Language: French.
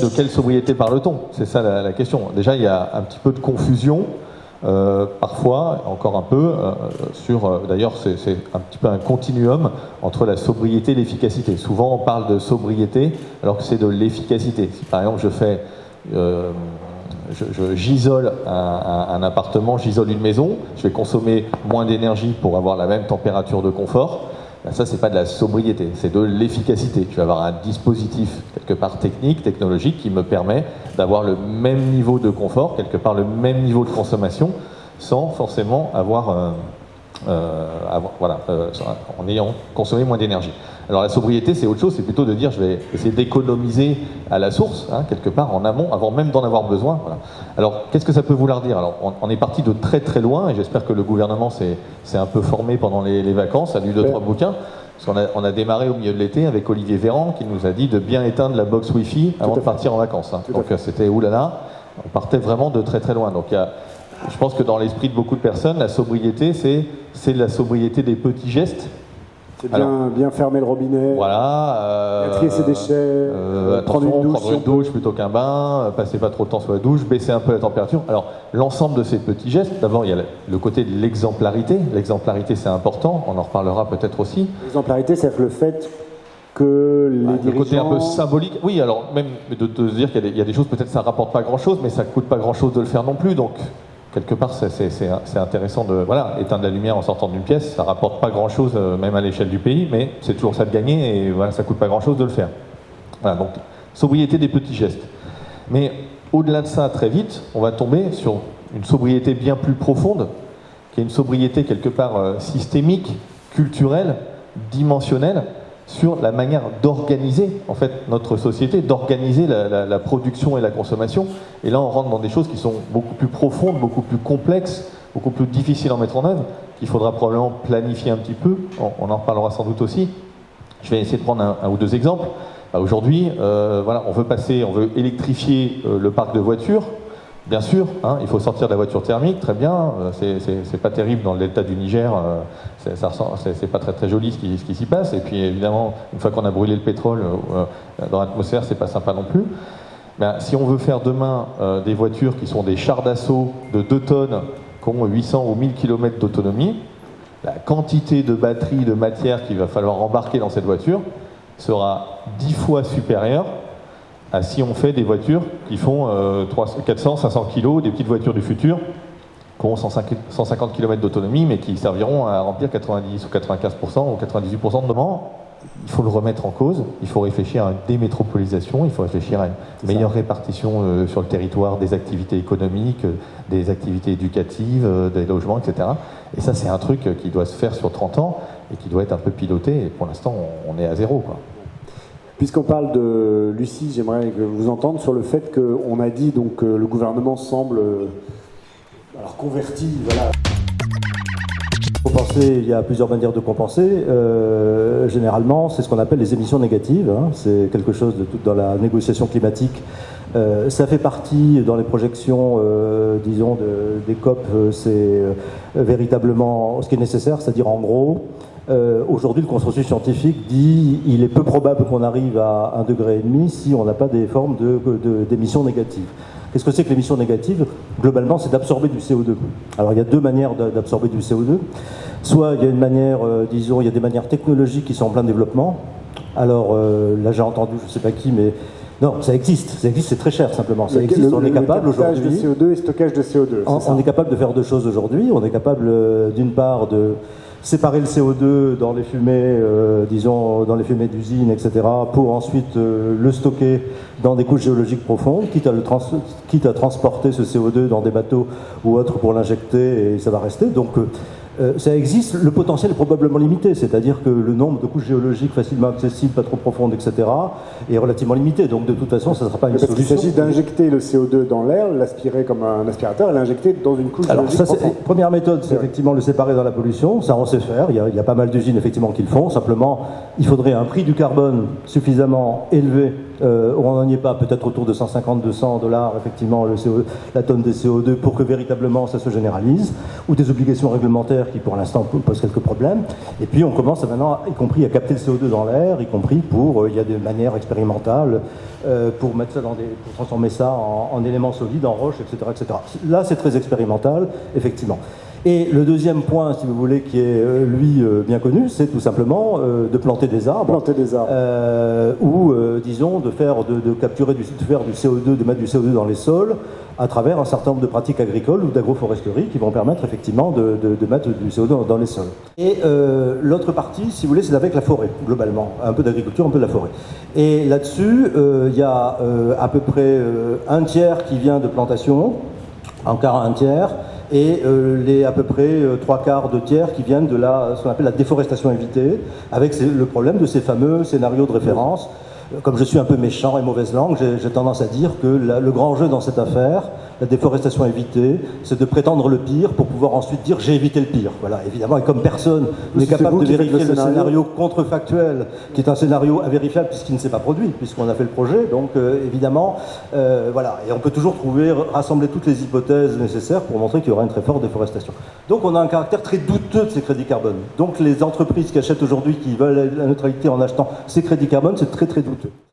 de quelle sobriété parle-t-on? C'est ça la, question. Déjà, il y a un petit peu de confusion, euh, parfois, encore un peu, euh, sur. euh, D'ailleurs, c'est un petit peu un continuum entre la sobriété et l'efficacité. Souvent, on parle de sobriété alors que c'est de l'efficacité. Si par exemple, je fais. j'isole un appartement, j'isole une maison, je vais consommer moins d'énergie pour avoir la même température de confort. Ça, c'est pas de la sobriété, c'est de l'efficacité. Je vais avoir un dispositif quelque part technique, technologique, qui me permet d'avoir le même niveau de confort, quelque part le même niveau de consommation, sans forcément avoir, euh, euh, avoir- voilà, euh, en ayant consommé moins d'énergie. Alors la sobriété, c'est autre chose, c'est plutôt de dire je vais essayer d'économiser à la source, hein, quelque part en amont, avant même d'en avoir besoin. voilà. Alors qu'est-ce que ça peut vouloir dire? Alors on, on est parti de très très loin, et j'espère que le gouvernement s'est un peu formé pendant les, les vacances, a lu deux Ouais. trois bouquins. Parce qu'on a, on a démarré au milieu de l'été avec Olivier Véran qui nous a dit de bien éteindre la box Wi-Fi avant de partir en vacances. hein. Donc euh, c'était oulala, on partait vraiment de très très loin. Donc il y a, je pense que dans l'esprit de beaucoup de personnes, la sobriété, c'est la sobriété des petits gestes. C'est bien, bien fermer le robinet, Voilà. euh, trier ses déchets, euh, euh, prendre une douche. prendre si on une douche plutôt qu'un bain, euh, passer pas trop de temps sur la douche, baisser un peu la température. Alors, l'ensemble de ces petits gestes, d'abord, il y a le- le côté de l'exemplarité. L'exemplarité, c'est important, on en reparlera peut-être aussi. L'exemplarité, c'est le fait que les Ah, le dirigeants... côté un peu symbolique. Oui, alors, même de, de se dire qu'il y, a des- il y a des choses, peut-être ça rapporte pas grand-chose, mais ça coûte pas grand-chose de le faire non plus. Donc, quelque part, c'est- intéressant de voilà, éteindre la lumière en sortant d'une pièce. Ça rapporte pas grand-chose, euh, même à l'échelle du pays, mais c'est toujours ça de gagner et voilà, ça coûte pas grand-chose de le faire. Voilà, donc sobriété des petits gestes. Mais au-delà de ça, très vite, on va tomber sur une sobriété bien plus profonde, qui est une sobriété quelque part euh, systémique, culturelle, dimensionnelle, sur la manière d'organiser en fait notre société, d'organiser la, production et la consommation. Et là, on rentre dans des choses qui sont beaucoup plus profondes, beaucoup plus complexes, beaucoup plus difficiles à mettre en œuvre, qu'il faudra probablement planifier un petit peu. On, en reparlera sans doute aussi. Je vais essayer de prendre un, un ou deux exemples. Bah, Aujourd'hui, euh, voilà, on veut passer, on veut électrifier euh, le parc de voitures. Bien sûr, hein, il faut sortir de la voiture thermique, très bien. euh, c'est- pas terrible dans le delta du Niger. euh, c'est- pas très très joli ce qui, qui s'y passe. Et puis évidemment, une fois qu'on a brûlé le pétrole euh, dans l'atmosphère, c'est pas sympa non plus. Ben, si on veut faire demain des voitures qui sont des chars d'assaut de 2 tonnes, qui ont 800 ou 1000 km d'autonomie, la quantité de batterie, de matière qu'il va falloir embarquer dans cette voiture sera 10 fois supérieure à si on fait des voitures qui font euh, 300, 400, 500 kg, des petites voitures du futur, qui ont 150 150 km d'autonomie, mais qui serviront à remplir 90 ou 95% ou 98% de demande. Il faut le remettre en cause, il faut réfléchir à une démétropolisation, il faut réfléchir à une meilleure répartition euh, sur le territoire des activités économiques, euh, des activités éducatives, euh, des logements, etc. Et ça, c'est un truc euh, qui doit se faire sur 30 ans et qui doit être un peu piloté. Et pour l'instant, on, on est à zéro. Quoi. Puisqu'on parle de Lucie, j'aimerais que vous entendre sur le fait qu'on a dit donc que le gouvernement semble euh, alors converti, voilà. Compenser, il y a plusieurs manières de compenser. Euh, généralement, c'est ce qu'on appelle les émissions négatives. hein. C'est quelque chose de tout dans la négociation climatique. Euh, ça fait partie dans les projections, euh, disons, de- des COP. euh, c'est euh, véritablement ce qui est nécessaire, c'est-à-dire en gros, euh, aujourd'hui, le consensus scientifique dit il est peu probable qu'on arrive à un degré et demi si on n'a pas des formes de- de- d'émissions négatives. Qu'est-ce que c'est que l'émission négative? Globalement, c'est d'absorber du CO2. Alors, il y a deux manières d'a- d'absorber du CO2. Soit il y a une manière, euh, disons, il y a des manières technologiques qui sont en plein développement. Alors, euh, là, j'ai entendu, je ne sais pas qui, mais non, ça existe. Ça existe, c'est très cher simplement. Ça existe, le- on est le capable captage de aujourd'hui. CO2 et stockage de CO2. On, est capable de faire deux choses aujourd'hui. On est capable, d'une part, de séparer le CO2 dans les fumées, euh, disons, dans les fumées d'usines, etc., pour ensuite euh, le stocker dans des couches géologiques profondes, quitte à, le trans- quitte à transporter ce CO2 dans des bateaux ou autres pour l'injecter, et ça va rester. Donc, euh, ça existe, le potentiel est probablement limité, c'est-à-dire que le nombre de couches géologiques facilement accessibles, pas trop profondes, etc., est relativement limité. Donc, de toute façon, ça ne sera pas une Parce solution. s'agit d'injecter le CO2 dans l'air, l'aspirer comme un aspirateur et l'injecter dans une couche Alors, géologique première méthode, c'est effectivement le séparer dans la pollution. Ça, on sait faire. Il y a, il y a pas mal d'usines, effectivement, qui le font. Simplement, il faudrait un prix du carbone suffisamment élevé Euh, on n'en est pas, peut-être autour de 150-200 dollars, effectivement, le la tonne de CO2 pour que véritablement ça se généralise, ou des obligations réglementaires qui pour l'instant posent quelques problèmes. Et puis on commence maintenant, y compris à capter le CO2 dans l'air, y compris pour, euh, il y a des manières expérimentales euh, pour mettre ça dans des, pour transformer ça en, en éléments solides, en roche, etc., etc. Là, c'est très expérimental, effectivement. Et le deuxième point, si vous voulez, qui est euh, lui euh, bien connu, c'est tout simplement euh, de planter des arbres. Planter des arbres. ou, disons, de faire, de, de capturer du, de faire du CO2, de mettre du CO2 dans les sols à travers un certain nombre de pratiques agricoles ou d'agroforesterie qui vont permettre effectivement de, de, de mettre du CO2 dans, dans les sols. Et l'autre partie, si vous voulez, c'est avec la forêt, globalement. Un peu d'agriculture, un peu de la forêt. Et là-dessus, il y a à peu près un tiers qui vient de plantation, encore un tiers, et euh, les à peu près euh, trois quarts de tiers qui viennent de la, ce qu'on appelle la déforestation évitée, avec le problème de ces fameux scénarios de référence. Comme je suis un peu méchant et mauvaise langue, j'ai tendance à dire que le grand jeu dans cette affaire, la déforestation évitée, c'est de prétendre le pire pour pouvoir ensuite dire j'ai évité le pire. Voilà, évidemment, et comme personne n'est capable de vérifier le scénario. scénario. contrefactuel, qui est un scénario invérifiable puisqu'il ne s'est pas produit, puisqu'on a fait le projet, donc euh, évidemment, euh, voilà, et on peut toujours trouver, rassembler toutes les hypothèses nécessaires pour montrer qu'il y aura une très forte déforestation. Donc on a un caractère très douteux de ces crédits carbone. Donc les entreprises qui achètent aujourd'hui, qui veulent la neutralité en achetant ces crédits carbone, c'est très très douteux.